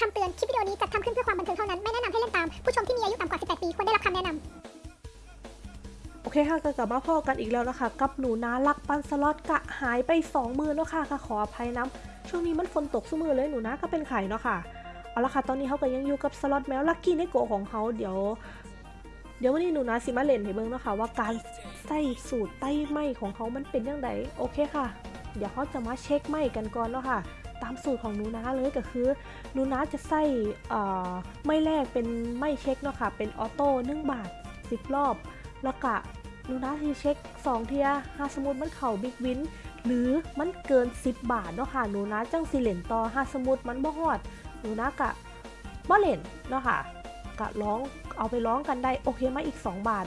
คำเตือน คลิปวิดีโอนี้จัดทำขึ้นเพื่อความบันเทิงเท่านั้น ไม่แนะนำให้เล่นตาม ผู้ชมที่มีอายุต่ำกว่า 18 ปี ควรได้รับคำแนะนำ โอเคค่ะก็กลับมาพอกันอีกแล้วนะคะกับหนูนาลักปันสล็อตกะหายไป 2 มือแล้วค่ะค่ะขออภัยน้ำช่วงนี้มันฝนตกซุมือเลยหนูนาก็เป็นไข่เนาะค่ะเอาละค่ะตอนนี้เขาก็ยังอยู่กับสล็อตแมวลักกี้ในโกของเขาเดี๋ยว เดี๋ยววันนี้หนูนาสิมาเล่นให้เบิ่งเนาะค่ะว่าการใส่สูตรไต้ไหมของเขามันเป็นยังไงโอเคค่ะ เดี๋ยวเขาจะมาเช็คไหมกันก่อนเนาะค่ะ ตามสูตรของหนูนาเลยก็คือหนูนาจะใส่ไม่แรกเป็นไม่เช็คเนาะค่ะ เป็นออโต้นึ่งบาท 10 รอบ แล้วก็หนูนาที่เช็ค 2 เทียหาสมมุดมันเข่าบิ๊กวินหรือมันเกิน 10 บาทเนาะค่ะหนูนาจังสิเหรนต่อหาสมมุดมันบ่ฮอดหนูนากะบ่เล่นเนาะค่ะกะร้องเอาไปร้องกันได้โอเคมาอีก 2 บาท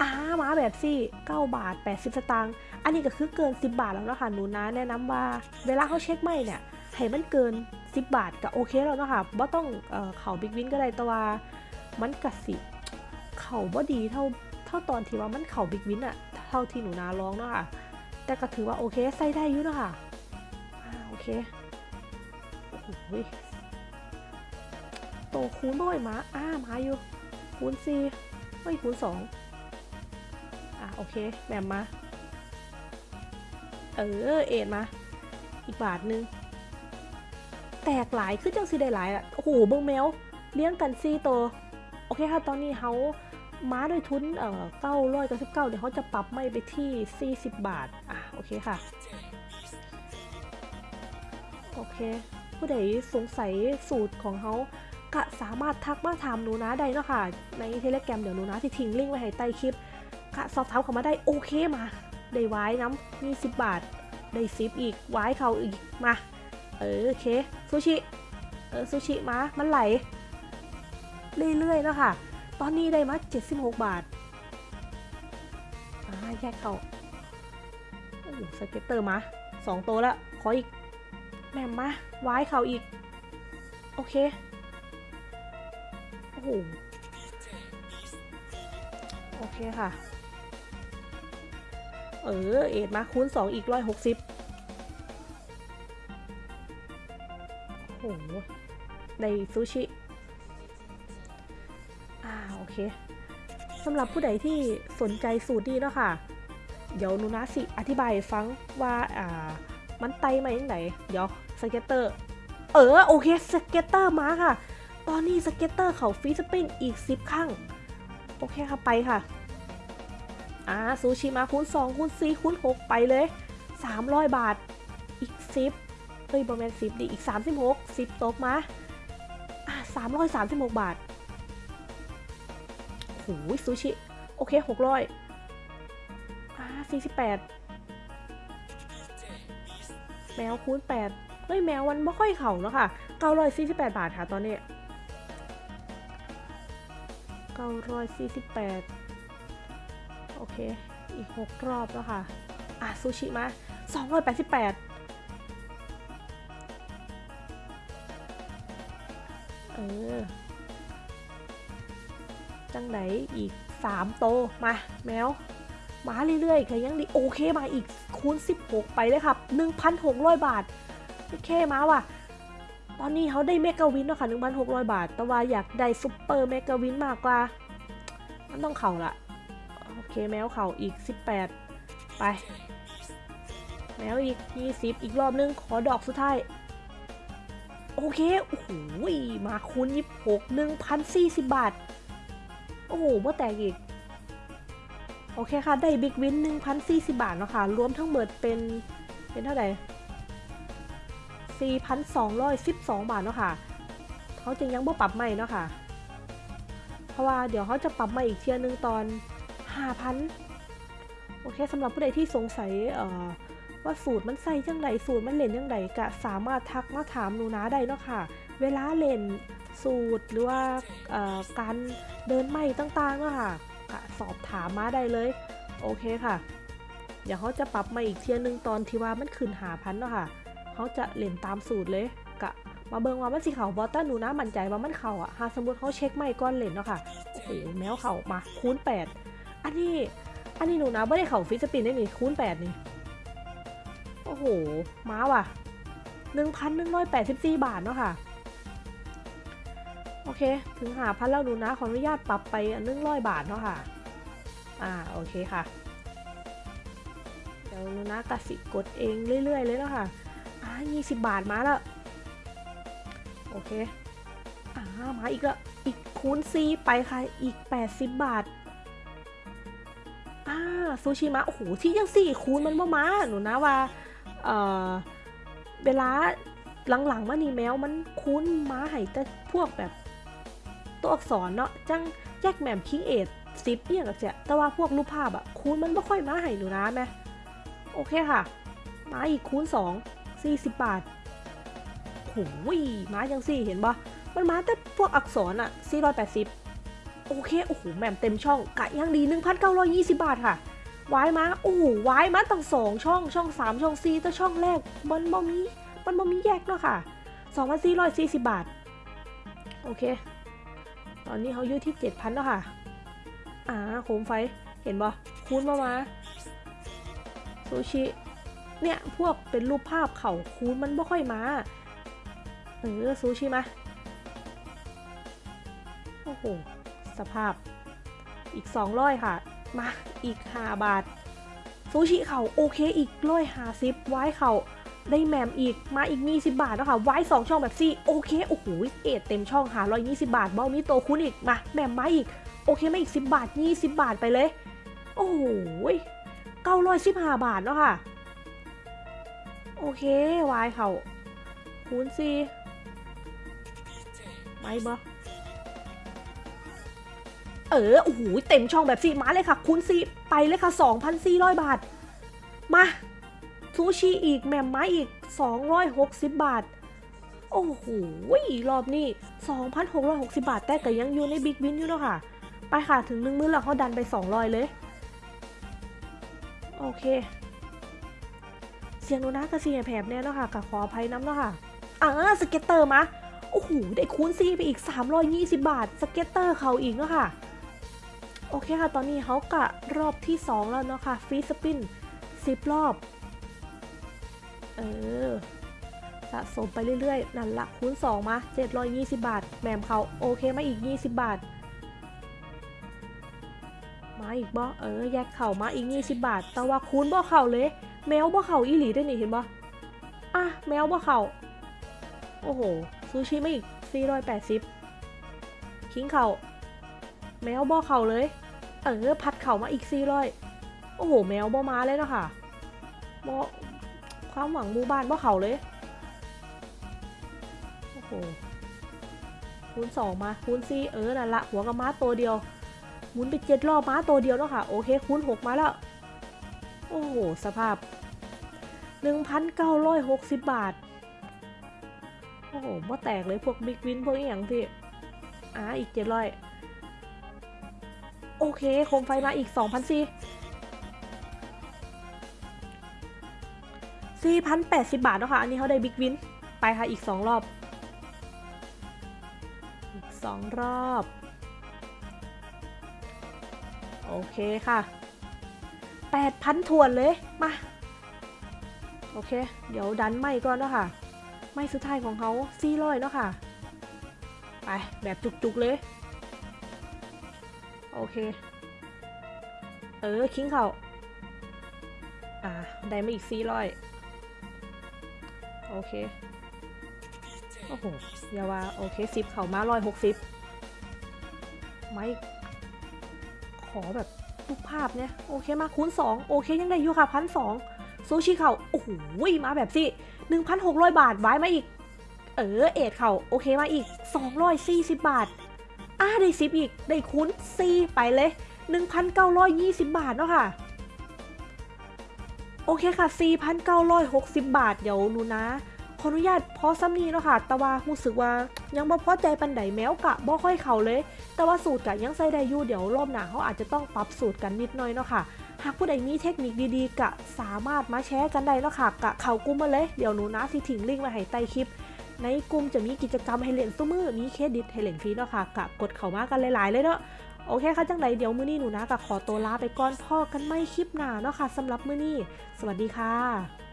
อ้ามาแบบซี่ 9 บาท 80 สตางค์ อันนี้ก็คือเกิน 10 บาทแล้วเนาะค่ะหนูนาแนะนำว่าเวลาเขาเช็คไม่เนี่ยให้มันเกิน 10 บาทก็โอเคแล้วเนาะค่ะบ่ต้องเอ่อเข่าบิ๊กวินก็ได้แต่ว่ามันกะสิเข่าบ่ดีเท่าเท่าตอนที่ว่ามันเข่าบิ๊กวินอะเท่าที่หนูนาร้องเนาะค่ะแต่ก็ถือว่าโอเคใส่ได้อยู่เนาะค่ะอ่าโอเคโอ้โหโตคูณด้วยมาอ่ามาอยู่คูณสี่ไม่คูณสองอะโอเคแบมมา เออ เอ็ดมา อีกบาทนึง แตกหลายคือจังสีได้หลายอะ โอ้โหเบิ้งแมว เลี้ยงกันซี่โต โอเคค่ะ ตอนนี้เขาม้าด้วยทุน เอ่อเก้าร้อยเก้าสิบเก้าเดี๋ยวเขาจะปรับไม่ไปที่ 40 บาท อะ โอเคค่ะ โอเค ผู้ใดสงสัยสูตรของเขาก็สามารถทักมาถามหนูนะได้เนาะค่ะ ในเทเลแกรมเดี๋ยวหนูนะที่ทิ้งลิงก์ไว้ให้ใต้คลิปก็สอบถามเขามาได้โอเคมา ได้ไว้น้ำมี10บบาท ได้ซิปอีกไว้เขาอีกมา เออโอเคซูชิ เออซูชิมามันไหล เรื่อยๆเนาะค่ะ ตอนนี้ได้มา76บาทอ่าแยกเขาสเก็ตเตอร์มาสองตัวละขออีกแหม่มมาไว้เขาอีก โอเค โอ้โห โอเคค่ะ เออ เอ็ดมาคูณ 2 อีก160โอ้โหในซูชิ อ่า โอเคสำหรับผู้ใดที่สนใจสูตรนี้เนาะค่ะ เดี๋ยวนูนะสิ อธิบายฟังว่า อ่า มันไตมาอย่างไหน เดี๋ยวสเก็ตเตอร์ เออ โอเค สเก็ตเตอร์มาค่ะ ตอนนี้สเก็ตเตอร์เขาฟีสปินอีก 10 ครั้ง โอเคค่ะ ไปค่ะ อ่าซูชิมาคูณ2คูณ4คูณ6ไปเลย 300 บาท อีก 10เฮ้ยบอแมน10ดิอีก 36 10 ตกมาอ่า336 บาทโอ้โหซูชิ โอเค 600อ่า48 แมวคูณ8เฮ้ยแมวมันไม่ค่อยเข่าเนอะค่ะ 948 บาทค่ะตอนนี้ 948 เค อีก 6 รอบแล้วค่ะ อะ ซูชิมา 288 เออ จังไหนอีก 3 โต มา แมว มาเรื่อยๆค่ะยังดี โอเค มาอีกคูณ 16 ไปเลยครับ1,600 บาท โอเค มาว่ะตอนนี้เขาได้ mega win แล้วค่ะ 1,600 บาท แต่ว่าอยากได้ super mega win มากกว่า มันต้องเข่าละ เคแมวเข่าอีก 18 ไป แมวอีก 20 อีกรอบนึง ขอดอกสุดท้าย โอเค โอ้โหมาคูณ26 1,040 บาท โอ้โหเมื่อแตกอีก โอเคค่ะ ได้บิ๊กวิน1,040 บาทเนาะค่ะ รวมทั้งหมดเป็นเป็นเท่าไหร่4,212 บาทเนาะค่ะ เขาจึงยังบ่ปรับใหม่เนาะค่ะ เพราะว่าเดี๋ยวเขาจะปรับใหม่อีกเทียนึงตอน 5,000โอเคสำหรับผู้ใดที่สงสัยว่าสูตรมันใส่จังไดสูตรมันเล่นจังไดก็สามารถทักมาถามหนูนะได้เนาะค่ะ เวลาเล่นสูตรหรือว่าการเดินไม่ต่างๆเนาะค่ะก็สอบถามมาได้เลย โอเคค่ะเดี๋ยวเขาจะปรับมาอีกเทียนึงตอนที่ว่ามันขึ้นหาพันเนาะค่ะเขาจะเล่นตามสูตรเลยกะมาเบิงว่ามันสิเขาบอต้าหนูนะมั่นใจว่ามันเขาอะหาสมมติเขาเช็คไม่ก้อนเล่นเนาะค่ะโอ้โหแมวเขามาคูณ8 อันนี้ อันนี้หนูนะไม่ได้เข่าฟิสปินได้นี่คูณ8นี่ โอ้โห ม้าว่ะ1,184บาทเนาะค่ะ โอเค ถึงหาพันแล้วหนูนะขออนุญาตปรับไปหนึ่งร้อยบาทเนาะค่ะ อ่า โอเคค่ะ เดี๋ยวหนูนะกสิกดเองเรื่อยๆเลยเนาะค่ะ อ่ายี่สิบบาทมาแล้ว โอเค อ่า มาอีกล้วอีกคูณซีไปค่ะ อีก80บาทอ่า ซูชิมะโอ้โหที่ยังสี่คูณมันบ่มาหนูนะว่าเอ่อเวลาหลังๆมานี่แมวมันคุ้นม้าไห้แต่พวกแบบตัวอักษรเนาะจังแยกแหม่มคิงเอทซิปเนี่ยกับเสียแต่ว่าพวกรูปภาพอะคูณมันไม่ค่อยม้าไห้หนูนะแม่โอเคค่ะ ม้าอีกคูณ2 40บาทโอ้ยม้ายังสี่เห็นปะมันม้าแต่พวกอักษรอะ480โอเค โอ้โหแหม่มเต็มช่องกะยังดี1,920บาทค่ะ วายมาโอ้โหวายมาตั้งสองช่องช่อง3ช่อง4แต่ช่องแรกมันบ่มีมันบ่มีแยกเนาะค่ะ2,440บาท โอเค ตอนนี้เขาอยู่ที่7,000แล้วค่ะ อ่าโคมไฟเห็นบ่คูณมามาซูชิเนี่ยพวกเป็นรูปภาพเขาคูณมันไม่ค่อยมาเออซูชิมาโอ้โหสภาพอีก200ค่ะ มาอีก 5 บาท ซูชิเขาโอเคอีกร้อยหาซิปไว้เขาได้แมมอีกมาอีก 20 บาทแล้วค่ะไว้2ช่องแบบซี่โอเคโอ้โหเอ็ดเต็มช่องหา120 บาทเบ้ามีโตคุณอีกมาแมมมาอีกโอเคมาอีก 10 บาท 20 บาทไปเลย โอ้โห915บาทแล้วค่ะ โอเควายเขาคูณซีไม่บ่ เออโอ้โหเต็มช่องแบบซีมาเลยค่ะ คูณซีไปเลยค่ะ 2,400 บาท มาซูชิอีกแหม่มไม้อีก 260 บาท โอ้โหรอบนี้ 2,660 บาท แต่ก็ยังอยู่ในบิ๊กวินอยู่เนาะค่ะ ไปค่ะถึงหนึ่งมื้อแล้วเขาดันไป 200 เลย โอเค เสียงโนนะกับเสียงแผบเนี่ยเนาะค่ะกับขออภัยน้ำเนาะค่ะอ่าสเก็ตเตอร์มาโอ้โห ได้คูณซีไปอีก 320 บาท สเก็ตเตอร์เขาอีกเนาะค่ะ โอเคค่ะ ตอนนี้เขากะรอบที่ 2 แล้วเนาะค่ะฟรีสปิน10 รอบ เออ สะสมไปเรื่อยๆ นั่นละคูณ 2 มา 720 บาท แหมมเขาโอเคมาอีก 20 บาท มาอีกบ่เออ แยกเข่ามาอีก 20 บาท แต่ว่าคูณบ่เข่าเลย แมวบ่เข่าอีหลีได้นี่เห็นบ่อะ แมวบ่เข่า โอ้โห ซูชิมาอีก 480คิงเข่า แมวบ่อเข่าเลย เออ พัดเข่ามาอีก400โอ้โห แมวบ่มาเลยเนาะค่ะบ่ความหวังหมู่บ้านบ่เข่าเลย โอ้โห คูณ2มา คูณ4เออ นั่นละ หัวกับม้าตัวเดียว หมุนไปเจ็ดรอบม้าตัวเดียวแล้วค่ะ โอเค คูณ6มาแล้ว โอ้โห สภาพ1,960บาท โอ้โหบ่แตกเลยพวกบิ๊กวินพวกอีหยังที่อ่าอีก700 โอเคโคมไฟมาอีก2,004 4,080 บาทแล้วค่ะ อันนี้เขาได้บิ๊กวิน ไปค่ะอีก 2 รอบ อีก 2 รอบ โอเคค่ะ 8,000ถวนเลย มา โอเค เดี๋ยวดันไม่ก่อนเนาะค่ะ ไม่สุดท้ายของเขา400เนาะค่ะ ไปแบบจุกๆเลย โอเค เออ คิงเขาอ่า ได้มาอีก400โอเค โอ้โหอย่าว่า โอเคสิบเขามา160ไม่ ขอแบบรูปภาพเนี่ย โอเคมาคูณ2โอเคยังได้อยู่ค่ะพันสองซูชิเขาโอ้โหมาแบบสิ1,600บาทไว้มาอีก เออ เอ็ดเขาโอเคมาอีก240บาท อ่าได้ซิปอีก ได้คูณ4ไปเลย 1,920 บาทเนาะค่ะ โอเคค่ะ 4,960 บาท เดี๋ยวนูนะขออนุญาตพอซ้ำนี้เนาะค่ะ แต่ว่ารู้สึกว่ายังบ่พอใจปันไดแมวกะบ่ค่อยเข้าเลย แต่ว่าสูตรกะยังใส่ได้อยู่เดี๋ยวรอบหน้าเขาอาจจะต้องปรับสูตรกันนิดหน่อยเนาะค่ะ หากผู้ใดมีเทคนิคดีๆกะสามารถมาแชร์กันได้เนาะค่ะกะเข้ากลุ่มมาเลย เดี๋ยวหนูนะสิทิ้งลิงก์ไว้ให้ใต้คลิป ในกลุ่มจะมีกิจกรรมให้เล่นซุ้มือมีเครดิตให้เล่นฟรีเนาะค่ะกะกดเข้ามากันหลายๆ เลยเนาะโอเคค่ะจังไรเดี๋ยวมื้อนี้หนูนะกะขอตัวลาไปก่อนพ่อกันไม่คลิปหน้าเนาะค่ะสำหรับมื้อนี้ สวัสดีค่ะ